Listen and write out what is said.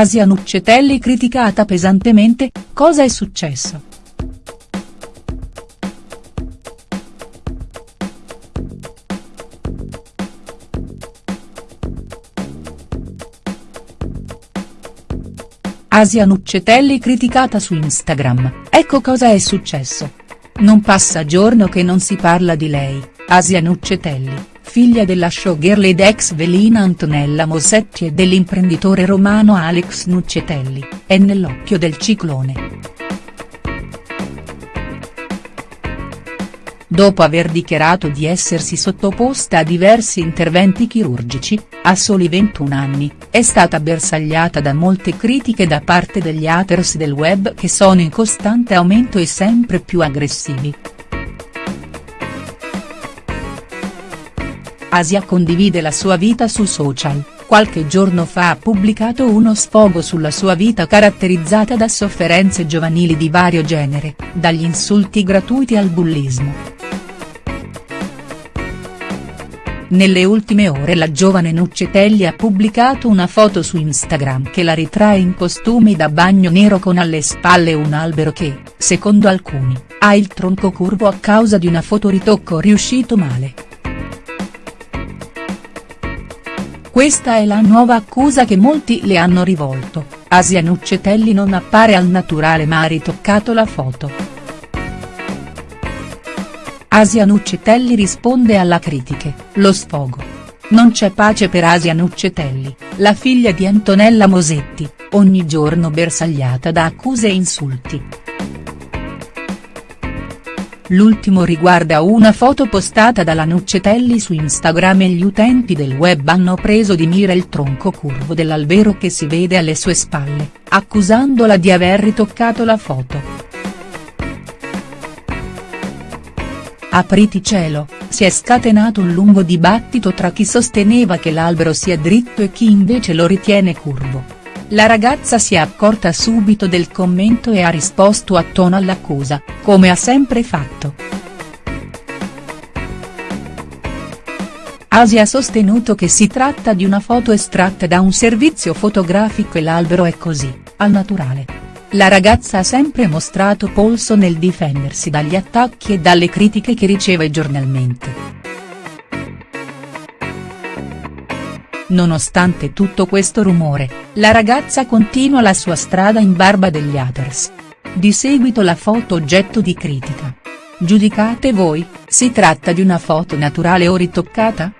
Asia Nuccetelli criticata pesantemente, cosa è successo?. Asia Nuccetelli criticata su Instagram, ecco cosa è successo. Non passa giorno che non si parla di lei, Asia Nuccetelli figlia della showgirl ed ex velina Antonella Mosetti e dell'imprenditore romano Alex Nuccetelli, è nell'occhio del ciclone. Dopo aver dichiarato di essersi sottoposta a diversi interventi chirurgici, a soli 21 anni, è stata bersagliata da molte critiche da parte degli haters del web che sono in costante aumento e sempre più aggressivi. Asia condivide la sua vita su social, qualche giorno fa ha pubblicato uno sfogo sulla sua vita caratterizzata da sofferenze giovanili di vario genere, dagli insulti gratuiti al bullismo. Nelle ultime ore la giovane Nuccetelli ha pubblicato una foto su Instagram che la ritrae in costumi da bagno nero con alle spalle un albero che, secondo alcuni, ha il tronco curvo a causa di una fotoritocco riuscito male. Questa è la nuova accusa che molti le hanno rivolto, Asia Nuccetelli non appare al naturale ma ha ritoccato la foto. Asia Nuccetelli risponde alla critiche, lo sfogo. Non c'è pace per Asia Nuccetelli, la figlia di Antonella Mosetti, ogni giorno bersagliata da accuse e insulti. L'ultimo riguarda una foto postata dalla Nuccetelli su Instagram e gli utenti del web hanno preso di mira il tronco curvo dell'albero che si vede alle sue spalle, accusandola di aver ritoccato la foto. Apriti cielo, si è scatenato un lungo dibattito tra chi sosteneva che l'albero sia dritto e chi invece lo ritiene curvo. La ragazza si è accorta subito del commento e ha risposto a tono all'accusa, come ha sempre fatto. Asia ha sostenuto che si tratta di una foto estratta da un servizio fotografico e l'albero è così, al naturale. La ragazza ha sempre mostrato polso nel difendersi dagli attacchi e dalle critiche che riceve giornalmente. Nonostante tutto questo rumore, la ragazza continua la sua strada in barba degli haters. Di seguito la foto oggetto di critica. Giudicate voi, si tratta di una foto naturale o ritoccata?.